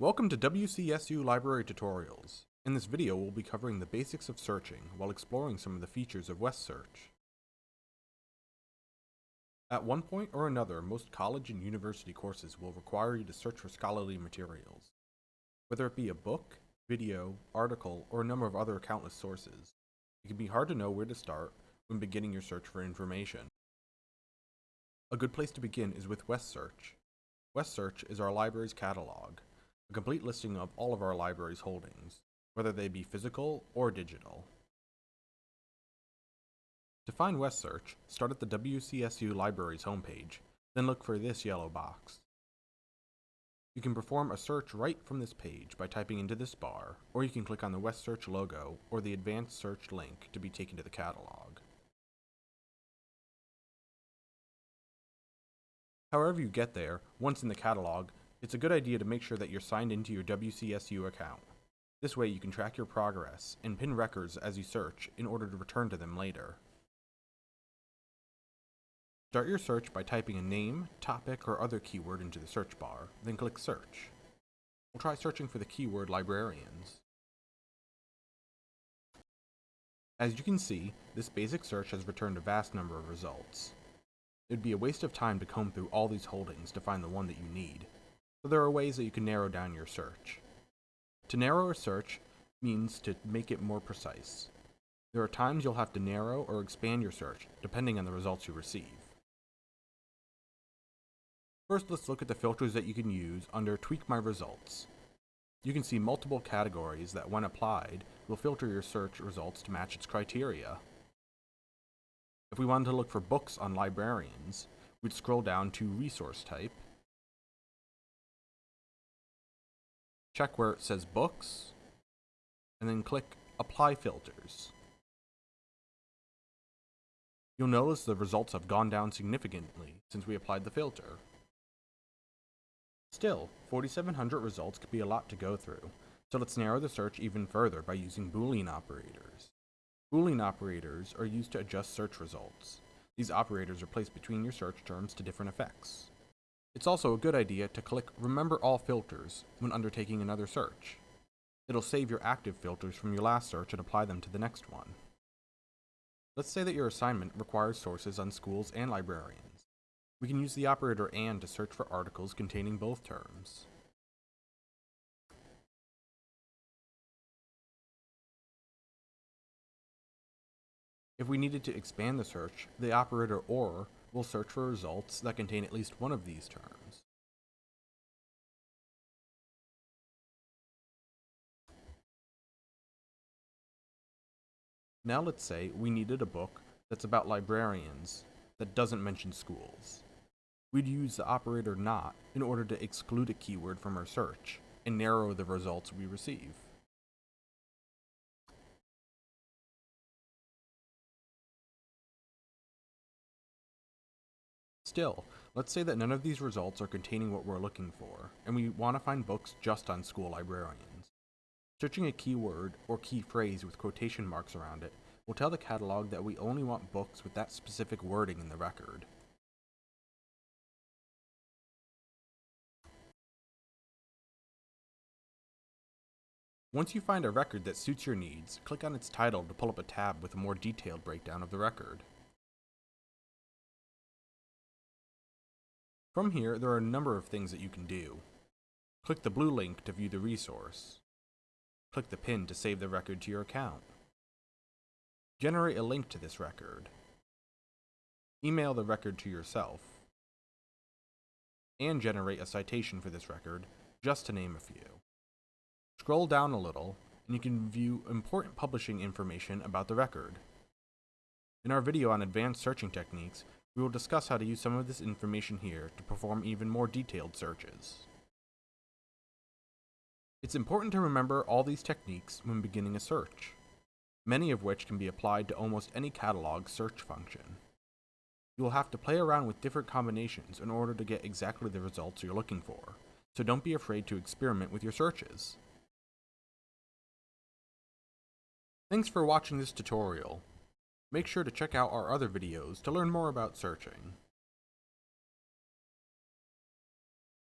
Welcome to WCSU Library Tutorials. In this video, we'll be covering the basics of searching while exploring some of the features of WestSearch. At one point or another, most college and university courses will require you to search for scholarly materials. Whether it be a book, video, article, or a number of other countless sources, it can be hard to know where to start when beginning your search for information. A good place to begin is with WestSearch. WestSearch is our library's catalog, a complete listing of all of our library's holdings, whether they be physical or digital. To find WestSearch, start at the WCSU Library's homepage, then look for this yellow box. You can perform a search right from this page by typing into this bar, or you can click on the WestSearch logo or the Advanced Search link to be taken to the catalog. However you get there, once in the catalog, it's a good idea to make sure that you're signed into your WCSU account. This way you can track your progress and pin records as you search in order to return to them later. Start your search by typing a name, topic, or other keyword into the search bar, then click Search. We'll try searching for the keyword librarians. As you can see, this basic search has returned a vast number of results. It would be a waste of time to comb through all these holdings to find the one that you need, so there are ways that you can narrow down your search. To narrow a search means to make it more precise. There are times you'll have to narrow or expand your search, depending on the results you receive. First, let's look at the filters that you can use under Tweak My Results. You can see multiple categories that, when applied, will filter your search results to match its criteria. If we wanted to look for books on librarians, we'd scroll down to Resource Type, check where it says Books, and then click Apply Filters. You'll notice the results have gone down significantly since we applied the filter. Still, 4,700 results could be a lot to go through, so let's narrow the search even further by using Boolean operators. Boolean operators are used to adjust search results. These operators are placed between your search terms to different effects. It's also a good idea to click Remember All Filters when undertaking another search. It'll save your active filters from your last search and apply them to the next one. Let's say that your assignment requires sources on schools and librarians. We can use the operator AND to search for articles containing both terms. If we needed to expand the search, the operator OR will search for results that contain at least one of these terms. Now let's say we needed a book that's about librarians that doesn't mention schools. We'd use the operator NOT in order to exclude a keyword from our search and narrow the results we receive. Still, let's say that none of these results are containing what we're looking for, and we want to find books just on school librarians. Searching a keyword or key phrase with quotation marks around it will tell the catalog that we only want books with that specific wording in the record. Once you find a record that suits your needs, click on its title to pull up a tab with a more detailed breakdown of the record. From here, there are a number of things that you can do. Click the blue link to view the resource. Click the pin to save the record to your account. Generate a link to this record. Email the record to yourself. And generate a citation for this record, just to name a few. Scroll down a little, and you can view important publishing information about the record. In our video on advanced searching techniques, we will discuss how to use some of this information here to perform even more detailed searches. It's important to remember all these techniques when beginning a search, many of which can be applied to almost any catalog search function. You will have to play around with different combinations in order to get exactly the results you're looking for, so don't be afraid to experiment with your searches. Thanks for watching this tutorial. Make sure to check out our other videos to learn more about searching.